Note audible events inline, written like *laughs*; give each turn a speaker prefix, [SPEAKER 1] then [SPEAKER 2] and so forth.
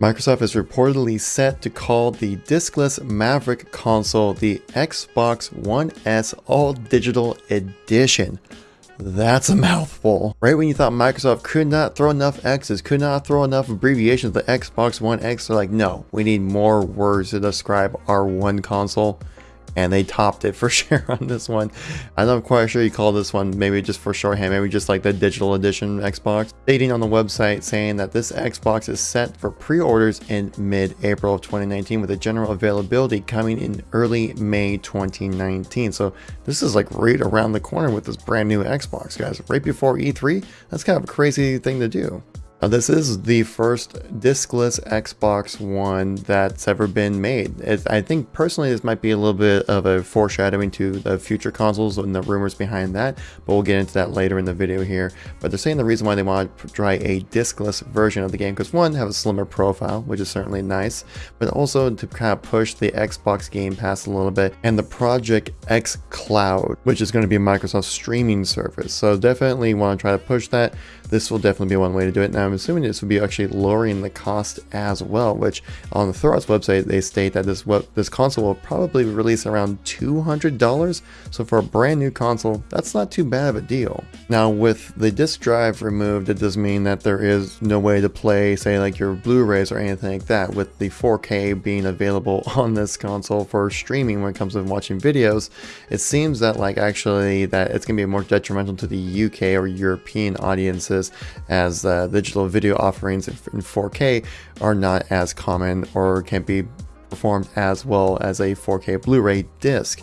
[SPEAKER 1] Microsoft is reportedly set to call the diskless Maverick console the Xbox One S All Digital Edition. That's a mouthful. Right when you thought Microsoft could not throw enough X's, could not throw enough abbreviations the Xbox One X, they're like, no, we need more words to describe our one console and they topped it for *laughs* sure on this one. I'm not quite sure you call this one maybe just for shorthand, maybe just like the digital edition Xbox. Stating on the website saying that this Xbox is set for pre-orders in mid-April of 2019 with a general availability coming in early May 2019. So this is like right around the corner with this brand new Xbox, guys. Right before E3, that's kind of a crazy thing to do. Now this is the first discless Xbox One that's ever been made. I think personally this might be a little bit of a foreshadowing to the future consoles and the rumors behind that, but we'll get into that later in the video here. But they're saying the reason why they want to try a discless version of the game because one, have a slimmer profile, which is certainly nice, but also to kind of push the Xbox Game Pass a little bit, and the Project X Cloud, which is going to be Microsoft's streaming service. So definitely want to try to push that. This will definitely be one way to do it. Now I'm assuming this would be actually lowering the cost as well, which on the Thurrott website, they state that this this console will probably release around $200. So for a brand new console, that's not too bad of a deal. Now with the disk drive removed, it does mean that there is no way to play, say like your Blu-rays or anything like that. With the 4K being available *laughs* on this console for streaming when it comes to watching videos, it seems that like actually that it's gonna be more detrimental to the UK or European audiences as uh, digital digital video offerings in 4K are not as common or can't be performed as well as a 4K Blu-ray disc.